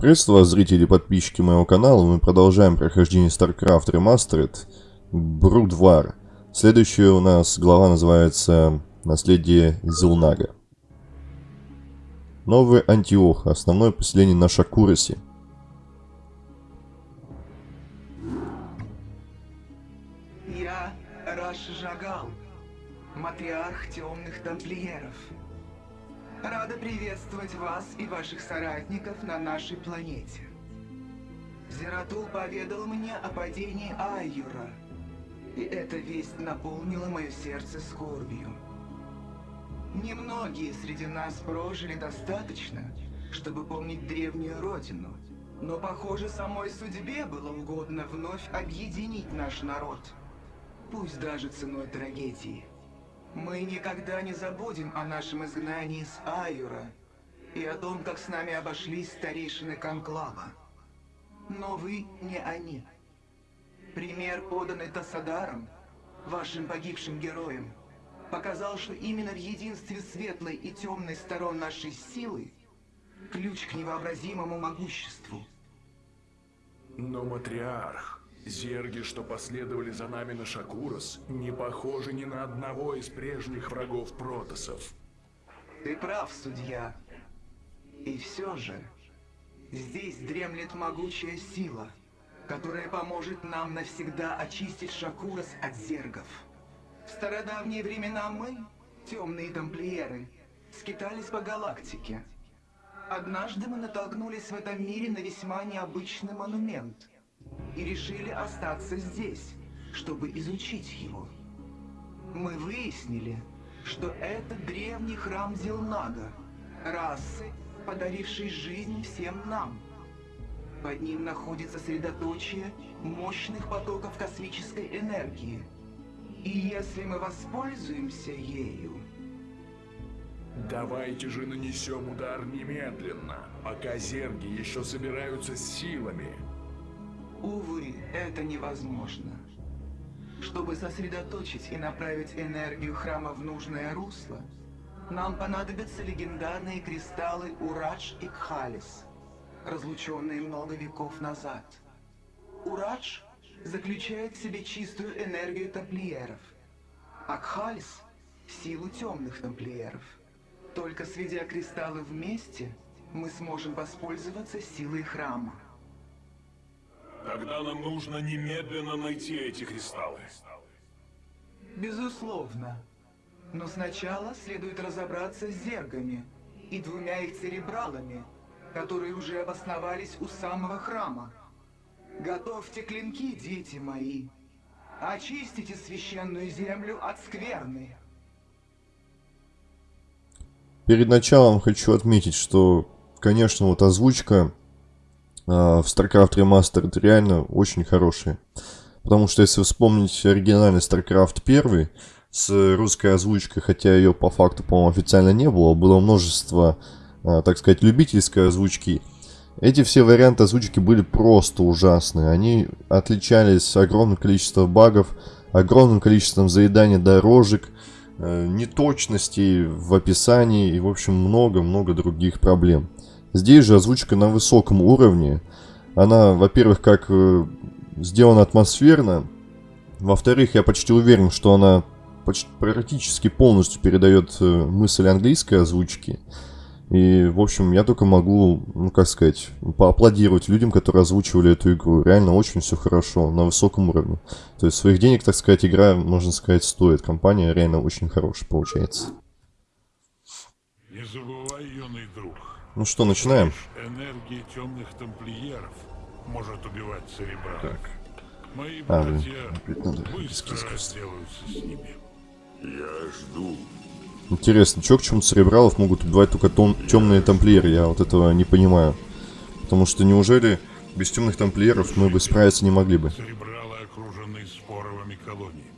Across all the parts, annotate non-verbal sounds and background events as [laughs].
Приветствую вас, зрители и подписчики моего канала. Мы продолжаем прохождение StarCraft Remastered Брудвар. Следующая у нас глава называется «Наследие Зелнага». Новый Антиох. Основное поселение на Шакуросе. Я Раш Жагал, матриарх темных тамплиеров. Рада приветствовать вас и ваших соратников на нашей планете. Зератул поведал мне о падении Айюра, и эта весть наполнила мое сердце скорбью. Немногие среди нас прожили достаточно, чтобы помнить древнюю родину, но, похоже, самой судьбе было угодно вновь объединить наш народ, пусть даже ценой трагедии. Мы никогда не забудем о нашем изгнании с Айюра и о том, как с нами обошлись старейшины Конклава. Но вы не они. Пример, поданный Тассадаром, вашим погибшим героем, показал, что именно в единстве светлой и темной сторон нашей силы ключ к невообразимому могуществу. Но матриарх, Зерги, что последовали за нами на Шакурос, не похожи ни на одного из прежних врагов протосов. Ты прав, судья. И все же, здесь дремлет могучая сила, которая поможет нам навсегда очистить Шакурос от зергов. В стародавние времена мы, темные тамплиеры, скитались по галактике. Однажды мы натолкнулись в этом мире на весьма необычный монумент — и решили остаться здесь, чтобы изучить его. Мы выяснили, что это древний храм Зелнага, расы, подарившей жизнь всем нам. Под ним находится средоточие мощных потоков космической энергии. И если мы воспользуемся ею... Давайте же нанесем удар немедленно, пока зерги еще собираются с силами. Увы, это невозможно. Чтобы сосредоточить и направить энергию храма в нужное русло, нам понадобятся легендарные кристаллы Урадж и Кхалис, разлученные много веков назад. Урадж заключает в себе чистую энергию тамплиеров, а Кхалис — силу темных тамплиеров. Только сведя кристаллы вместе, мы сможем воспользоваться силой храма. Тогда нам нужно немедленно найти эти кристаллы. Безусловно. Но сначала следует разобраться с зергами и двумя их церебралами, которые уже обосновались у самого храма. Готовьте клинки, дети мои. Очистите священную землю от скверны. Перед началом хочу отметить, что, конечно, вот озвучка в StarCraft Remastered реально очень хорошие. Потому что если вспомнить оригинальный StarCraft 1 с русской озвучкой, хотя ее по факту, по-моему, официально не было, было множество, а, так сказать, любительской озвучки. Эти все варианты озвучки были просто ужасные. Они отличались огромным количеством багов, огромным количеством заедания дорожек, э, неточностей в описании и, в общем, много-много других проблем. Здесь же озвучка на высоком уровне. Она, во-первых, как э, сделана атмосферно. Во-вторых, я почти уверен, что она почти, практически полностью передает э, мысль английской озвучки. И, в общем, я только могу, ну, как сказать, поаплодировать людям, которые озвучивали эту игру. Реально очень все хорошо, на высоком уровне. То есть своих денег, так сказать, игра, можно сказать, стоит. Компания реально очень хорошая получается. Ну что, начинаем? Энергия темных тамплиеров может убивать серебра. Так. Мои А, блин, братья опять надо быстро разделаются с ними. Я жду. Интересно, чё к чему церебралов могут убивать только том, темные тамплиеры? Я вот этого не понимаю. Потому что неужели без темных тамплиеров мы бы справиться не могли бы? Церебралы окружены споровыми колониями.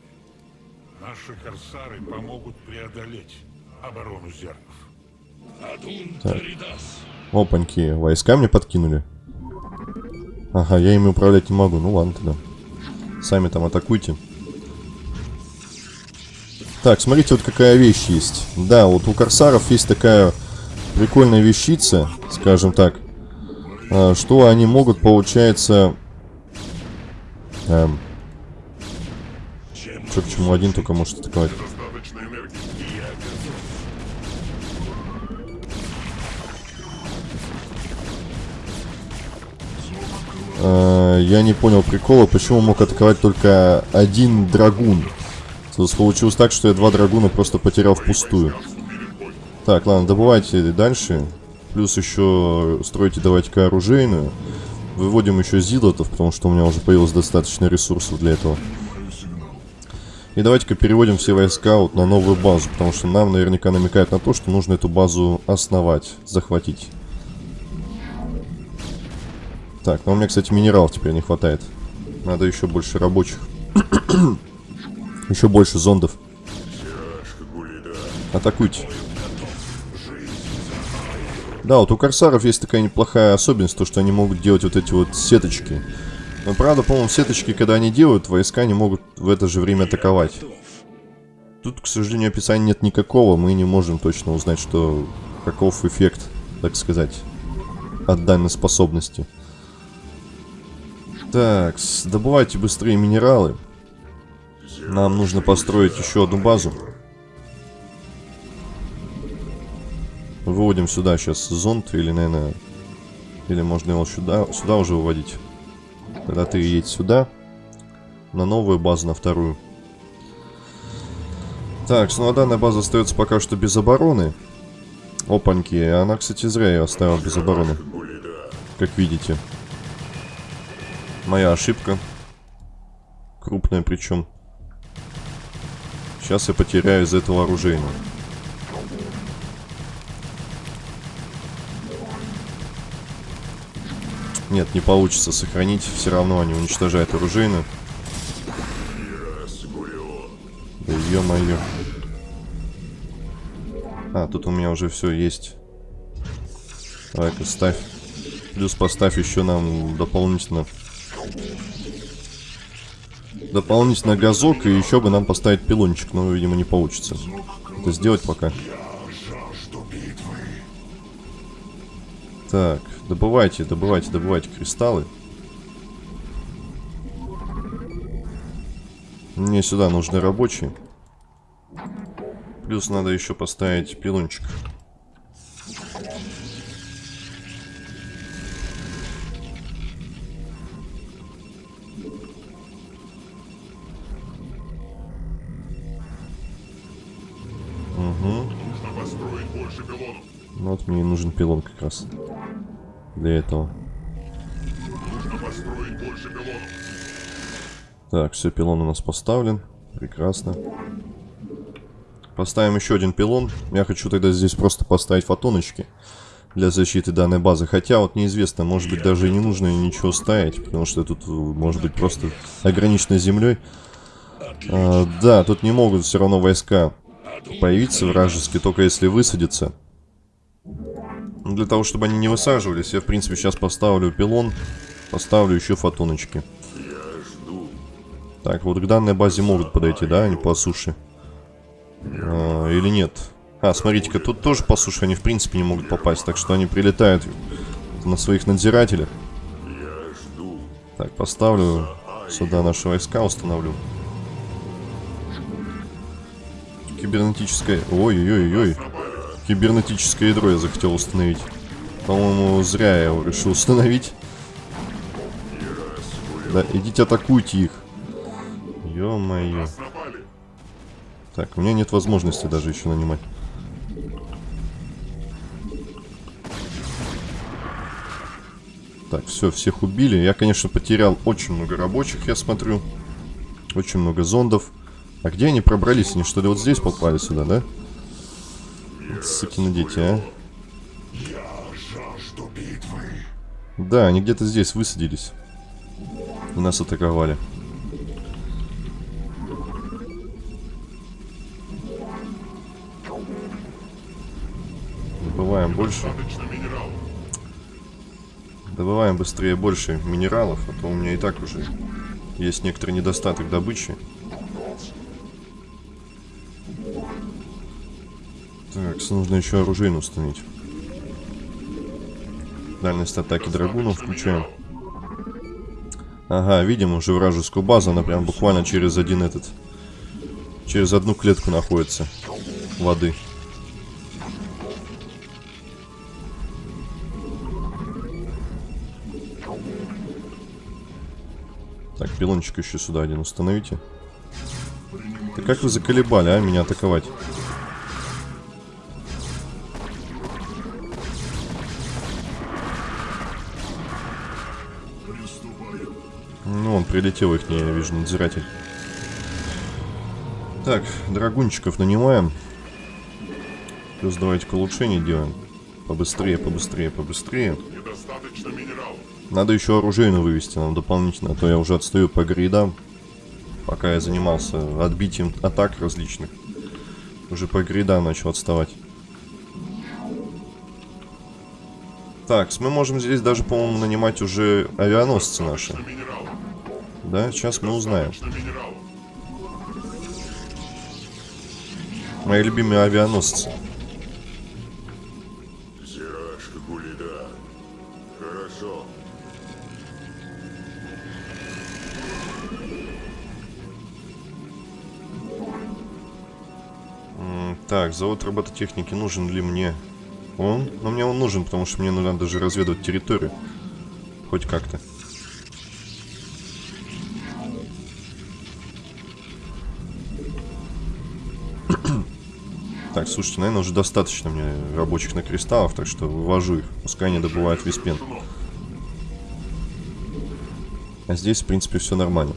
Наши корсары помогут преодолеть оборону зергов. Опаньки, войска мне подкинули. Ага, я ими управлять не могу. Ну ладно тогда. Сами там атакуйте. Так, смотрите, вот какая вещь есть. Да, вот у корсаров есть такая прикольная вещица, скажем так. А, что они могут, получается... Эм, что к чему один только может атаковать. Я не понял прикола, почему мог атаковать только один драгун. Получилось так, что я два драгуна просто потерял впустую. Так, ладно, добывайте дальше. Плюс еще стройте давайте-ка оружейную. Выводим еще зилотов, потому что у меня уже появилось достаточно ресурсов для этого. И давайте-ка переводим все войска вот на новую базу, потому что нам наверняка намекает на то, что нужно эту базу основать, захватить. Так, но у меня, кстати, минералов теперь не хватает. Надо еще больше рабочих. [coughs] еще больше зондов. Атакуйте. Да, вот у корсаров есть такая неплохая особенность, то что они могут делать вот эти вот сеточки. Но правда, по-моему, сеточки, когда они делают, войска не могут в это же время атаковать. Тут, к сожалению, описания нет никакого, мы не можем точно узнать, что каков эффект, так сказать, от данной способности. Так, добывайте быстрее минералы. Нам нужно построить еще одну базу. Выводим сюда сейчас зонд, или, наверное, или можно его сюда, сюда уже выводить. Тогда ты едь сюда, на новую базу, на вторую. Так, ну а данная база остается пока что без обороны. Опаньки, она, кстати, зря ее оставила без обороны. Как видите. Моя ошибка. Крупная причем. Сейчас я потеряю из этого оружейного. Нет, не получится сохранить. Все равно они уничтожают оружейную. Да ё-моё. А, тут у меня уже все есть. Давай-ка ставь. Плюс поставь еще нам дополнительно... Дополнительно газок, и еще бы нам поставить пилончик, но, видимо, не получится. Это сделать пока. Так, добывайте, добывайте, добывайте кристаллы. Мне сюда нужны рабочие. Плюс надо еще поставить пилончик. Угу. Пилон как раз. Для этого. Так, все, пилон у нас поставлен. Прекрасно. Поставим еще один пилон. Я хочу тогда здесь просто поставить фотоночки для защиты данной базы. Хотя вот неизвестно, может быть даже и не нужно ничего ставить, потому что тут может быть просто ограничено землей. А, да, тут не могут все равно войска появиться вражеские, только если высадятся. Для того, чтобы они не высаживались, я в принципе сейчас поставлю пилон, поставлю еще фотоночки. Так, вот к данной базе могут подойти, да, они по суше? А, или нет? А, смотрите-ка, тут тоже по суше они в принципе не могут попасть, так что они прилетают на своих надзирателях. Так, поставлю сюда наши войска, установлю. Кибернетическое... Ой-ой-ой-ой. Кибернетическое ядро я захотел установить. По-моему, зря я его решил установить. Да, идите атакуйте их. Ё-моё. Так, у меня нет возможности даже еще нанимать. Так, все, всех убили. Я, конечно, потерял очень много рабочих, я смотрю. Очень много зондов. А где они пробрались? Они что ли вот здесь попали сюда, да? Сукины дети, а? Да, они где-то здесь высадились. И нас атаковали. Добываем больше. Добываем быстрее больше минералов, а то у меня и так уже есть некоторый недостаток добычи. Так, нужно еще оружейно установить. Дальность атаки драгунов включаем. Ага, видим уже вражескую базу. Она прям буквально через один этот... Через одну клетку находится. Воды. Так, пилончик еще сюда один установите. Да как вы заколебали, а, меня атаковать? Прилетел их, не, я вижу, надзиратель. Так, драгунчиков нанимаем. Плюс давайте-ка улучшение делаем. Побыстрее, побыстрее, побыстрее. Надо еще оружейную вывести нам дополнительно, а то я уже отстаю по грейдам. Пока я занимался отбитием атак различных. Уже по грейдам начал отставать. Так, мы можем здесь даже, по-моему, нанимать уже авианосцы наши. Да, сейчас мы узнаем. Мои любимые авианосцы. Хорошо. Так, завод робототехники нужен ли мне? Он? Ну, мне он нужен, потому что мне надо даже разведывать территорию. Хоть как-то. Так, слушайте, наверное, уже достаточно мне рабочих на кристаллов, так что вывожу их. Пускай они добывают виспен. А здесь, в принципе, все нормально.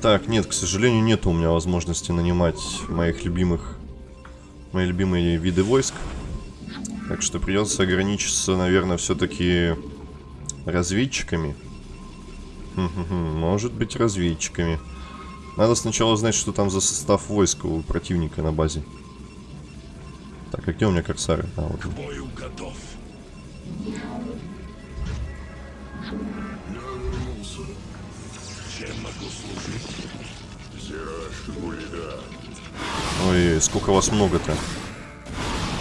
Так, нет, к сожалению, нет у меня возможности нанимать моих любимых, мои любимые виды войск. Так что придется ограничиться, наверное, все-таки разведчиками. Может быть, разведчиками. Надо сначала знать, что там за состав войска у противника на базе. Так, а где у меня корсары? А, вот. он. Бою готов. Чем могу. Ой, сколько вас много-то.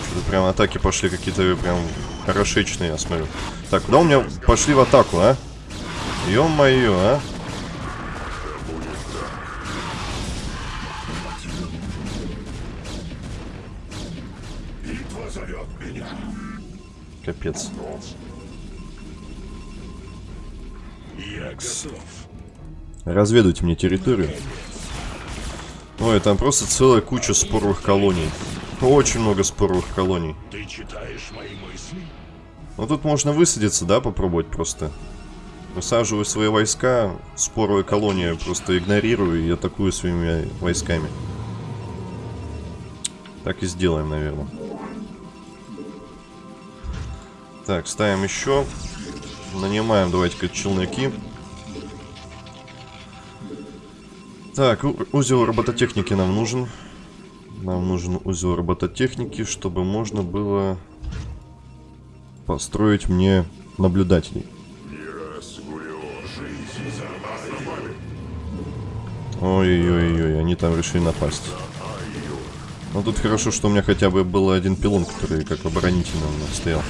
Что-то прям атаки пошли какие-то прям хорошечные, я смотрю. Так, куда у меня пошли в атаку, а? Ё-моё, а? Капец. Разведывайте мне территорию. Ой, там просто целая куча споровых колоний. Очень много споровых колоний. Ты читаешь мои мысли? Ну тут можно высадиться, да, попробовать просто. Высаживаю свои войска, споровые колонии просто игнорирую и атакую своими войсками. Так и сделаем, наверное. Так, ставим еще. Нанимаем, давайте-ка, челноки. Так, узел робототехники нам нужен. Нам нужен узел робототехники, чтобы можно было построить мне наблюдателей. Ой-ой-ой, они там решили напасть. Ну тут хорошо, что у меня хотя бы был один пилон, который как оборонительный у меня стоял.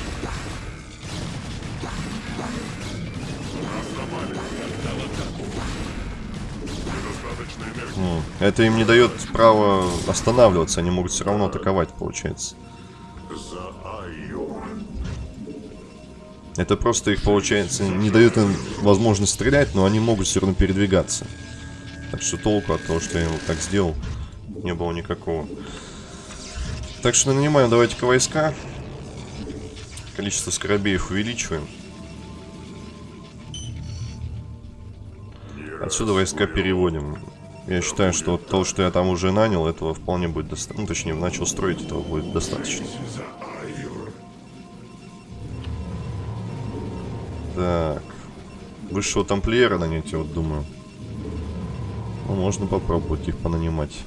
Это им не дает права останавливаться, они могут все равно атаковать, получается. Это просто их, получается, не дает им возможность стрелять, но они могут все равно передвигаться. Так что толку от того, что я вот так сделал, не было никакого. Так что нанимаем давайте-ка войска. Количество скоробеев увеличиваем. Отсюда войска переводим. Я считаю, что того, что я там уже нанял, этого вполне будет достаточно. Ну, точнее, начал строить, этого будет достаточно. Так. Высшего тамплиера нанять, я вот думаю. Ну, можно попробовать их понанимать.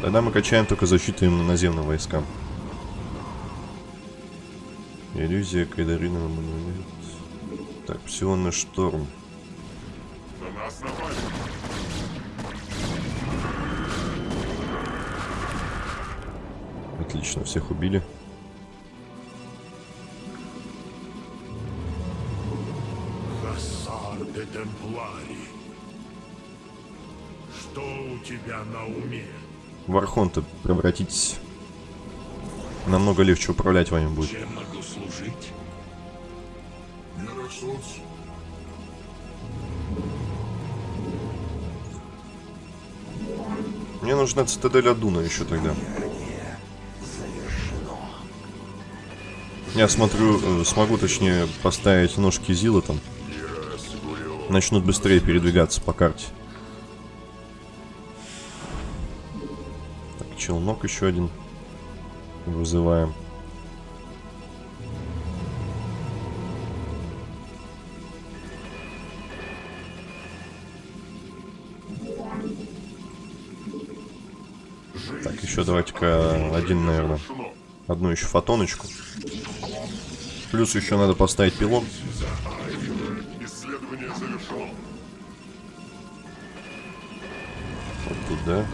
Тогда мы качаем только защиту именно наземным войскам. Иллюзия, Кайдарина, Мануэлит. Так, псионный шторм. Отлично, всех убили. Де Темплари. Что у тебя на уме? В Архонта превратитесь. Намного легче управлять вами будет. Чем могу служить? Мне нужна цитадель Адуна еще тогда. Я смотрю, э, смогу точнее поставить ножки Зила там. Начнут быстрее передвигаться по карте. Так, челнок еще один. Вызываем. Так, еще давайте-ка один, наверное. Одну еще фотоночку. Плюс еще надо поставить пилон. Завершено. Вот тут, да?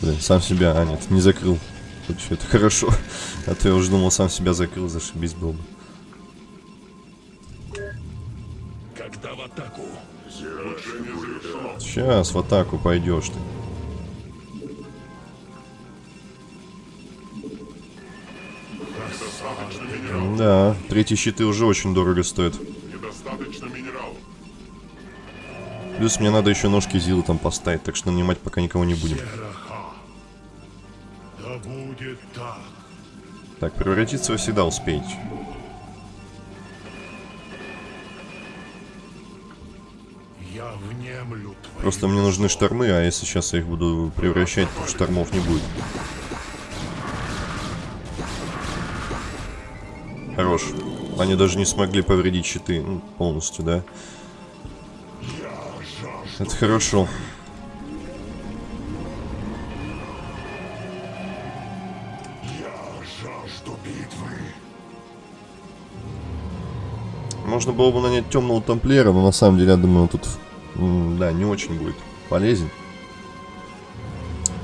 Блин, сам себя, а нет, не закрыл. Хоть это хорошо. [laughs] А то я уже думал, сам себя закрыл, зашибись был бы. Когда в атаку? Сейчас в атаку пойдешь ты. Да, третьи щиты уже очень дорого стоят. Плюс мне надо еще ножки Зилы там поставить, так что нанимать пока никого не будем. Тераха. Так, превратиться вы всегда успеете. Просто мне нужны штормы, а если сейчас я их буду превращать, то штормов не будет. Хорош. Они даже не смогли повредить щиты ну, полностью, да? Это хорошо. Можно было бы нанять темного тамплиера, но на самом деле, я думаю, он тут, да, не очень будет полезен.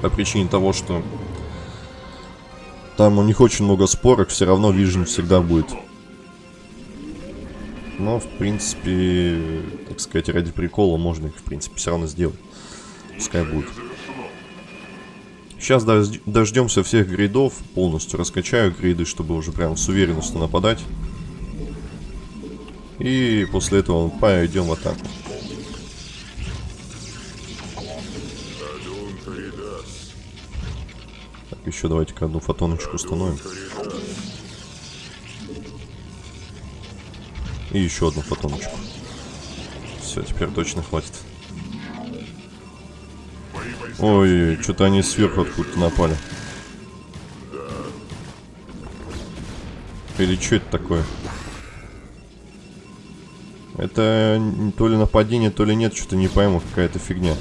По причине того, что там у них очень много спорок, все равно Вижен всегда будет. Но, в принципе, так сказать, ради прикола можно их, в принципе, все равно сделать. Пускай будет. Сейчас дождемся всех грейдов, полностью раскачаю грейды, чтобы уже прям с уверенностью нападать. И после этого пойдем в атаку. Так, еще давайте-ка одну фотоночку установим. И еще одну фотоночку. Все, теперь точно хватит. Ой, что-то они сверху откуда-то напали. Или что это такое? Это то ли нападение, то ли нет, что-то не пойму, какая-то фигня.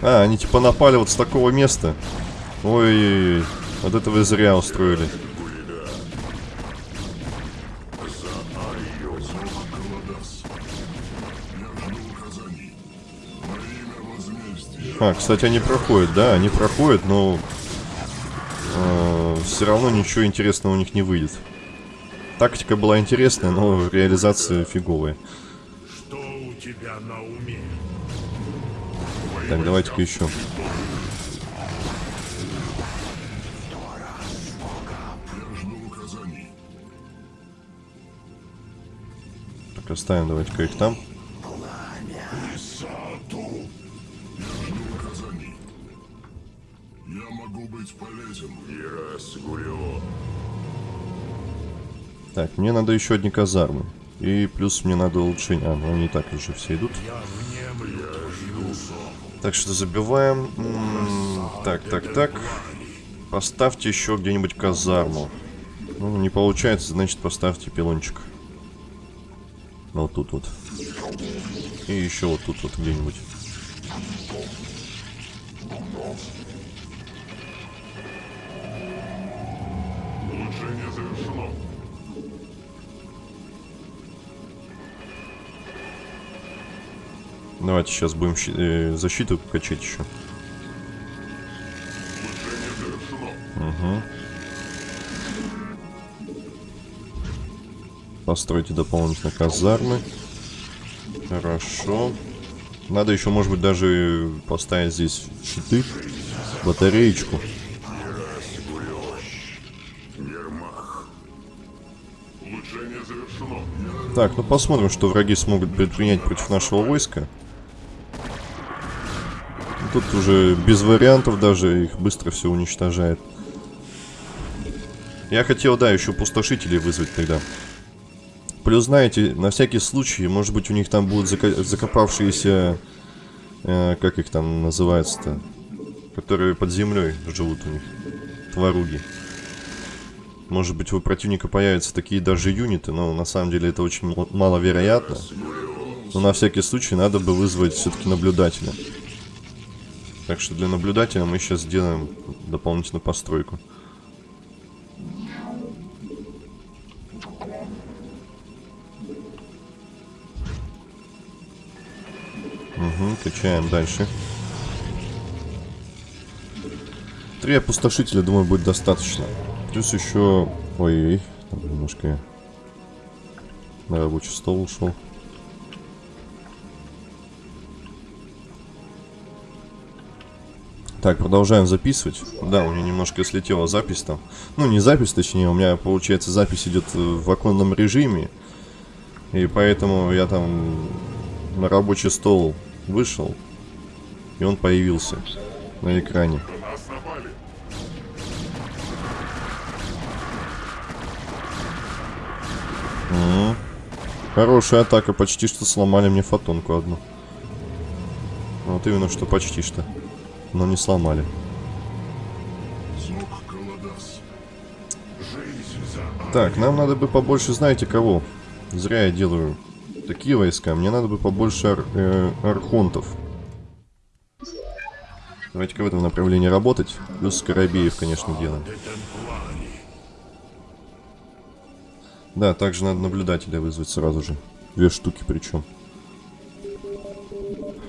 А, они типа напали вот с такого места. Ой, вот это вы зря устроили. А, кстати, они проходят, да, они проходят, но все равно ничего интересного у них не выйдет. Тактика была интересная, но реализация фиговая. Что у тебя на уме? Так, давайте-ка еще. Так, оставим давайте-ка их там. Мне надо еще одни казармы. И плюс мне надо улучшение. А, ну они и так уже все идут. Так что забиваем. Так, так, так. Поставьте еще где-нибудь казарму. Ну, не получается, значит поставьте пилончик. Вот тут вот. И еще вот тут вот где-нибудь. Сейчас будем э, защиту качать еще. Угу. Постройте дополнительно казармы. Хорошо. Надо еще, может быть, даже поставить здесь щиты, батареечку. Так, ну посмотрим, что враги смогут предпринять против нашего войска. Тут уже без вариантов даже их быстро все уничтожает. Я хотел, да, еще пустошителей вызвать тогда. Плюс, знаете, на всякий случай, может быть, у них там будут зака- закопавшиеся... э, как их там называется-то? Которые под землей живут у них. Тваруги. Может быть, у противника появятся такие даже юниты, но на самом деле это очень маловероятно. Но на всякий случай надо бы вызвать все-таки наблюдателя. Так что для наблюдателя мы сейчас сделаем дополнительную постройку. Угу, качаем дальше. Три опустошителя, думаю, будет достаточно. Плюс еще... Ой, там немножко я на рабочий стол ушел. Так, продолжаем записывать. Да, у меня немножко слетела запись там. Ну, не запись, точнее, у меня, получается, запись идет э, в оконном режиме. И поэтому я там на рабочий стол вышел, и он появился на экране. Мгм. Хорошая атака, почти что сломали мне фотонку одну. Вот именно что почти что. Но не сломали. Так, нам надо бы побольше, знаете кого? Зря я делаю такие войска. Мне надо бы побольше ар- э, архонтов. Давайте-ка в этом направлении работать. Плюс Скоробеев, конечно, делаем. Да, также надо наблюдателя вызвать сразу же. Две штуки причем.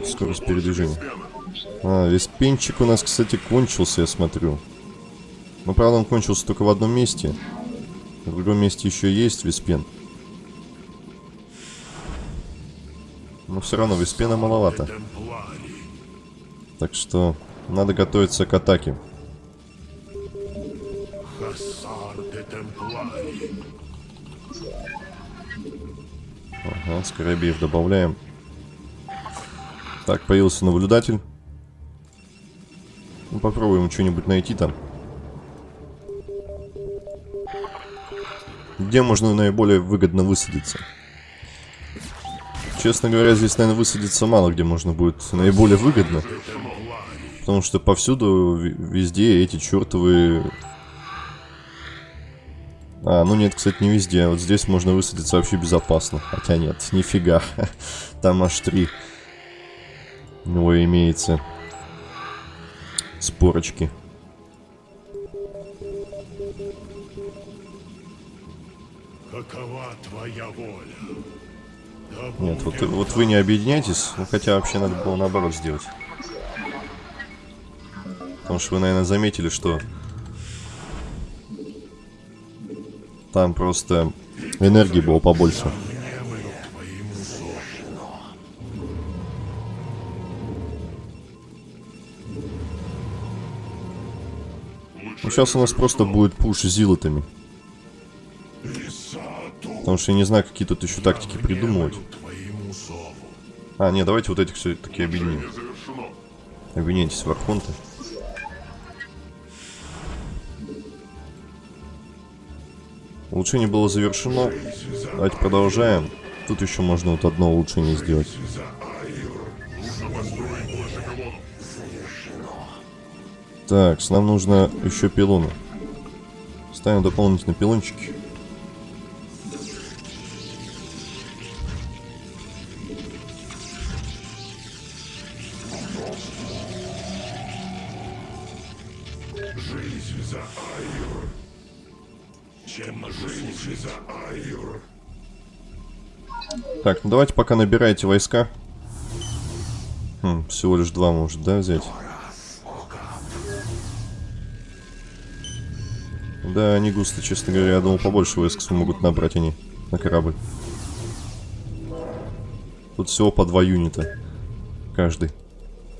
Скорость передвижения. А, весь пенчик у нас, кстати, кончился, я смотрю. Но, правда, он кончился только в одном месте. В другом месте еще есть виспен. Но все равно виспена маловато. Так что надо готовиться к атаке. Ага, Скоробеев добавляем. Так, появился наблюдатель. Ну, попробуем что-нибудь найти там. Где можно наиболее выгодно высадиться? Честно говоря, здесь, наверное, высадиться мало где можно будет наиболее выгодно. Потому что повсюду, везде эти чертовы... А, ну нет, кстати, не везде. Вот здесь можно высадиться вообще безопасно. Хотя нет, нифига. [laughs] Там аж три. Него имеется спорочки. Какова твоя воля? Да Нет, вот, вот вы не объединяйтесь. Ну, хотя вообще надо было наоборот сделать. Потому что вы, наверное, заметили, что там просто энергии было побольше. Сейчас у нас просто будет пуш зилотами. Потому что я не знаю, какие тут еще тактики придумывать. А, не, давайте вот этих все-таки объединим. Обвиняйтесь в Архонте. Улучшение было завершено. Давайте продолжаем. Тут еще можно вот одно улучшение сделать. Так, нам нужно еще пилоны. Ставим дополнительные пилончики. Жизнь за Айр. Чем жизнь за Айр? Так, ну давайте пока набирайте войска. Хм, всего лишь два может, да, взять? Да, не густо, честно говоря. Я думал, побольше войск смогут набрать они на корабль. Тут всего по два юнита. Каждый.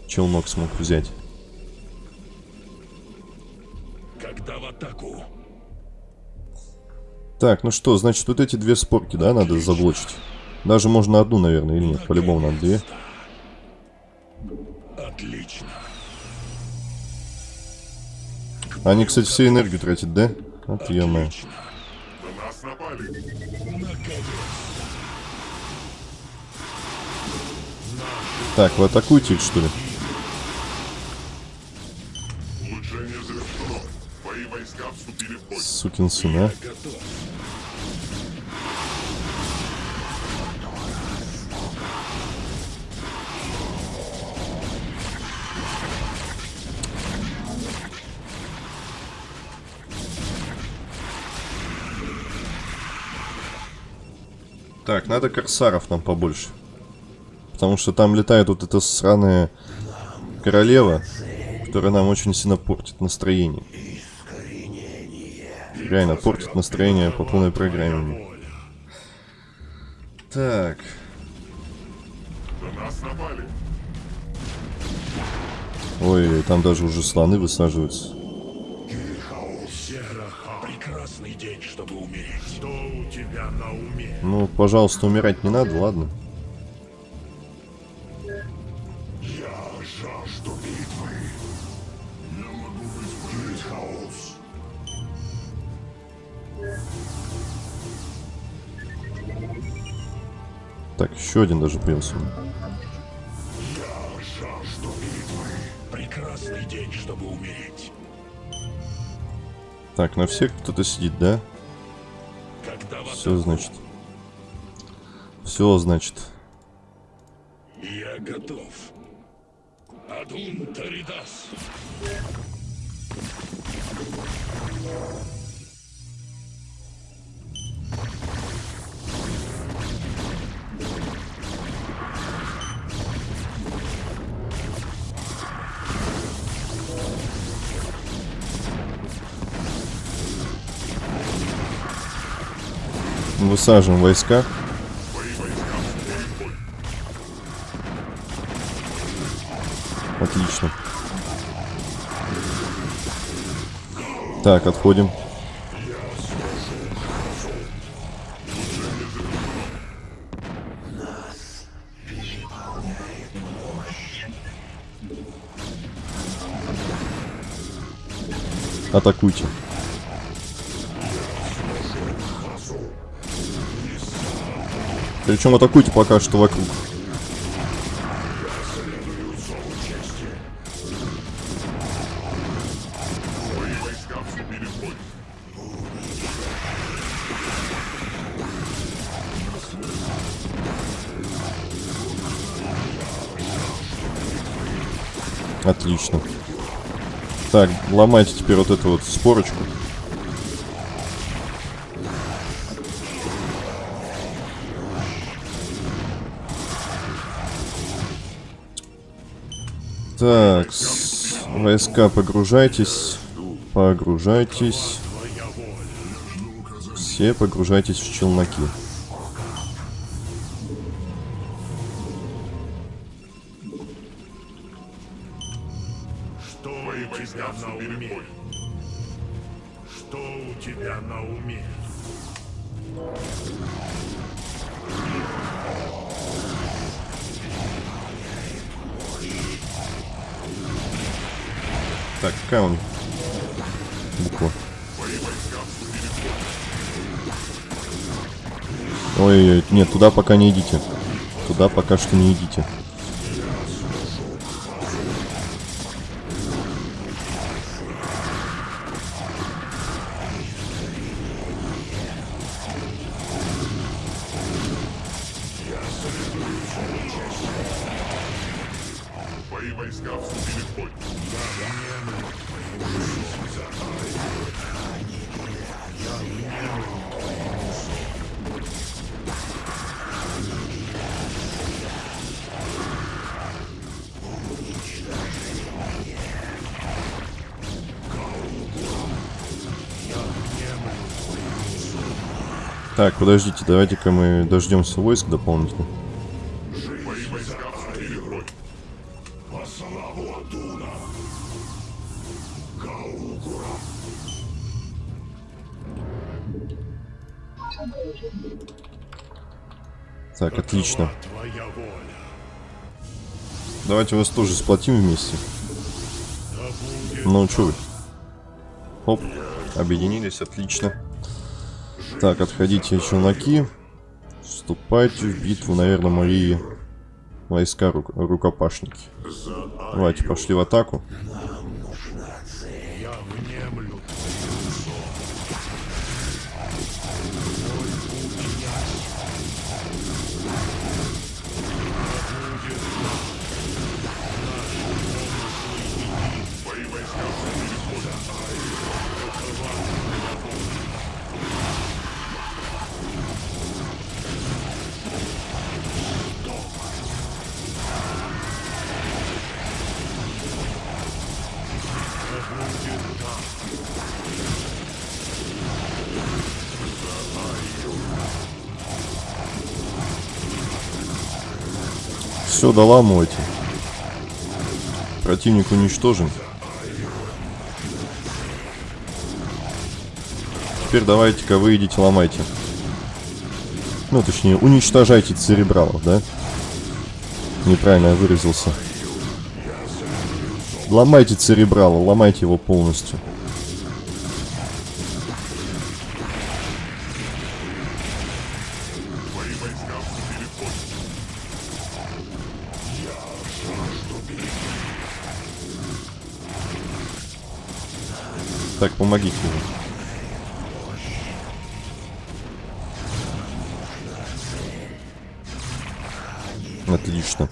Челнок смог взять. Когда в атаку? Так, ну что, значит, вот эти две спорки, да, надо заблочить? Даже можно одну, наверное, или нет? По-любому надо две. Отлично. Они, кстати, всю энергию тратят, да? Вот напали. Так, вы атакуете их, что ли? Сукин сын, а? Так, надо корсаров нам побольше. Потому что там летает вот эта сраная королева, которая нам очень сильно портит настроение. Реально портит настроение по полной программе. Так. Ой, там даже уже слоны высаживаются. День, чтобы умереть. Что у тебя на уме? Ну, пожалуйста, умирать не надо, ладно? Я жажду битвы. Я могу вызвать хаос. Так, еще один даже появился. Так, на всех кто-то сидит, да? Все, значит. Все, значит. Я готов. Адун Таридас. Высаживаем войска. Отлично. Так, отходим. Атакуйте. Причем атакуйте пока что вокруг. Отлично. Так, ломайте теперь вот эту вот спорочку. Так, войска погружайтесь. Погружайтесь. Все погружайтесь в челноки. Туда пока не идите. Туда пока что не идите. Так, подождите, давайте-ка мы дождемся войск дополнительно. Так, отлично. Давайте вас тоже сплотим вместе. Ну, что вы? Оп, объединились, отлично. Так, отходите челноки. Вступайте в битву, наверное, мои войска ру рукопашники. Давайте, пошли в атаку. Все, доламывайте. Противник уничтожен. Теперь давайте-ка вы идите ломайте. Ну, точнее, уничтожайте церебралов, да? Неправильно я выразился. Ломайте церебрала, ломайте его полностью. Так, помогите ему. Отлично.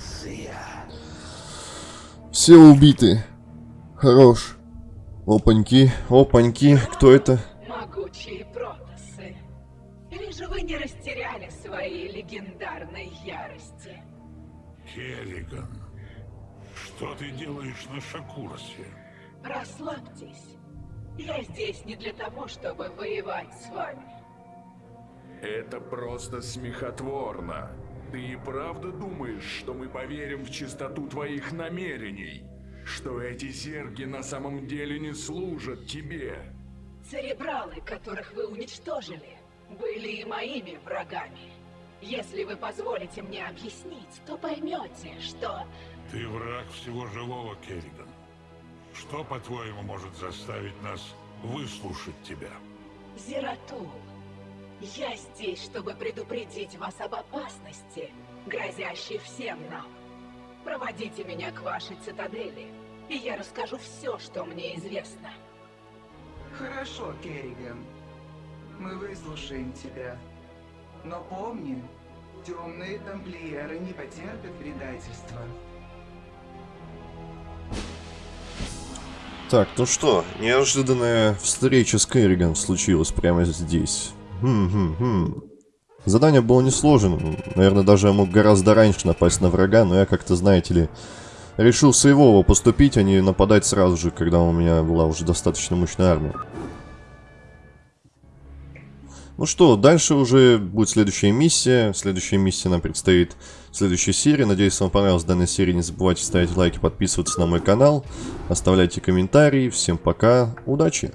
Все убиты. Хорош. Опаньки, опаньки. Кто это? Могучие протасы. Или же вы не растеряли своей легендарной ярости? Керриган. Что ты делаешь на Шакуросе? Расслабьтесь. Я здесь не для того, чтобы воевать с вами. Это просто смехотворно. Ты и правда думаешь, что мы поверим в чистоту твоих намерений? Что эти зерги на самом деле не служат тебе? Церебралы, которых вы уничтожили, были и моими врагами. Если вы позволите мне объяснить, то поймете, что... Ты враг всего живого, Керриган. Что, по-твоему, может заставить нас выслушать тебя? Зератул, я здесь, чтобы предупредить вас об опасности, грозящей всем нам. Проводите меня к вашей цитадели, и я расскажу все, что мне известно. Хорошо, Керриган. Мы выслушаем тебя. Но помни, темные тамплиеры не потерпят предательства. Так, ну что, неожиданная встреча с Керриган случилась прямо здесь. Хм-хм-хм. Задание было несложным. Наверное, даже я мог гораздо раньше напасть на врага, но я как-то, знаете ли, решил сейвово поступить, а не нападать сразу же, когда у меня была уже достаточно мощная армия. Ну что, дальше уже будет следующая миссия. Следующая миссия нам предстоит в следующей серии. Надеюсь, вам понравилась данная серия. Не забывайте ставить лайки, подписываться на мой канал. Оставляйте комментарии. Всем пока. Удачи!